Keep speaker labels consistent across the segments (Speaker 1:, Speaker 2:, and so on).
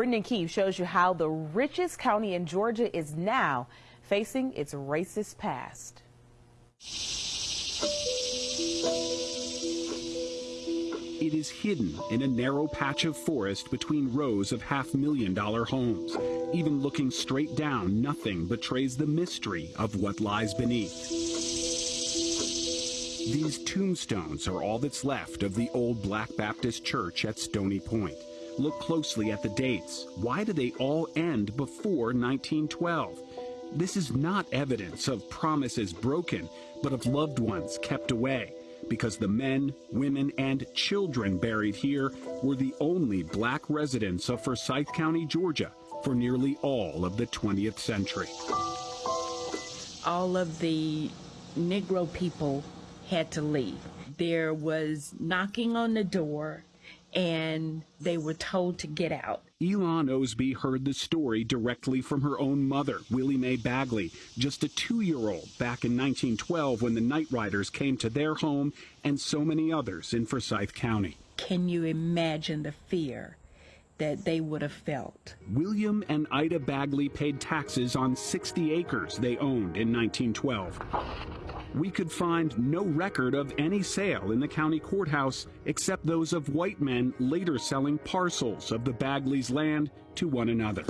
Speaker 1: Brendan Keefe shows you how the richest county in Georgia is now facing its racist past.
Speaker 2: It is hidden in a narrow patch of forest between rows of half million dollar homes. Even looking straight down, nothing betrays the mystery of what lies beneath. These tombstones are all that's left of the old Black Baptist Church at Stony Point. Look closely at the dates. Why do they all end before 1912? This is not evidence of promises broken, but of loved ones kept away because the men, women, and children buried here were the only black residents of Forsyth County, Georgia for nearly all of the 20th century.
Speaker 3: All of the Negro people had to leave. There was knocking on the door and they were told to get out.
Speaker 2: Elon Osby heard the story directly from her own mother, Willie Mae Bagley, just a two year old back in 1912 when the Night Riders came to their home and so many others in Forsyth County.
Speaker 3: Can you imagine the fear that they would have felt?
Speaker 2: William and Ida Bagley paid taxes on 60 acres they owned in 1912 we could find no record of any sale in the county courthouse except those of white men later selling parcels of the Bagleys' land to one another.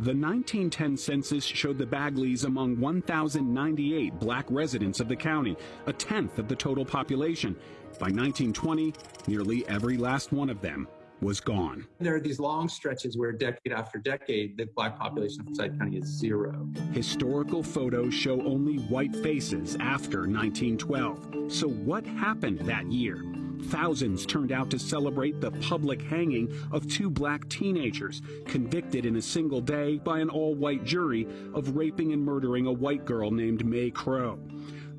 Speaker 2: The 1910 census showed the Bagleys among 1,098 black residents of the county, a tenth of the total population. By 1920, nearly every last one of them was gone.
Speaker 4: There are these long stretches where decade after decade, the black population of Forsyth County is zero.
Speaker 2: Historical photos show only white faces after 1912. So what happened that year? Thousands turned out to celebrate the public hanging of two black teenagers convicted in a single day by an all-white jury of raping and murdering a white girl named Mae Crow.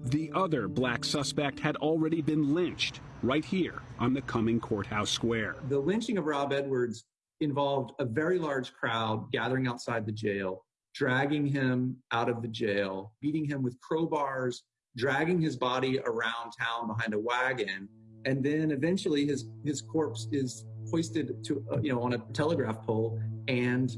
Speaker 2: The other black suspect had already been lynched right here on the Cumming Courthouse Square.
Speaker 4: The lynching of Rob Edwards involved a very large crowd gathering outside the jail, dragging him out of the jail, beating him with crowbars, dragging his body around town behind a wagon, and then eventually his his corpse is hoisted to uh, you know on a telegraph pole and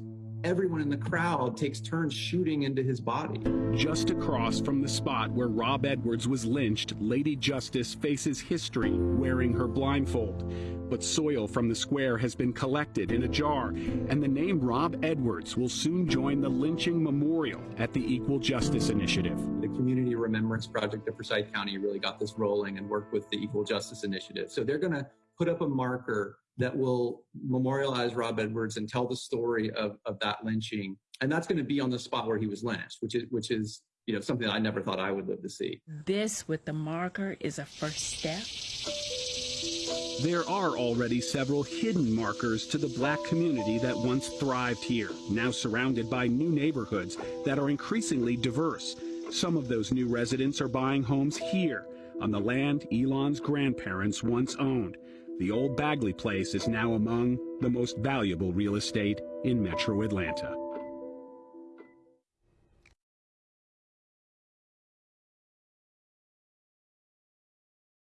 Speaker 4: everyone in the crowd takes turns shooting into his body.
Speaker 2: Just across from the spot where Rob Edwards was lynched, Lady Justice faces history wearing her blindfold. But soil from the square has been collected in a jar, and the name Rob Edwards will soon join the lynching memorial at the Equal Justice Initiative.
Speaker 4: The Community Remembrance Project of Forsyth County really got this rolling and worked with the Equal Justice Initiative. So they're going to put up a marker that will memorialize Rob Edwards and tell the story of, of that lynching. And that's going to be on the spot where he was lynched, which is which is you know something I never thought I would live to see.
Speaker 3: This with the marker is a first step.
Speaker 2: There are already several hidden markers to the black community that once thrived here, now surrounded by new neighborhoods that are increasingly diverse. Some of those new residents are buying homes here on the land Elon's grandparents once owned. The old Bagley place is now among the most valuable real estate in metro Atlanta.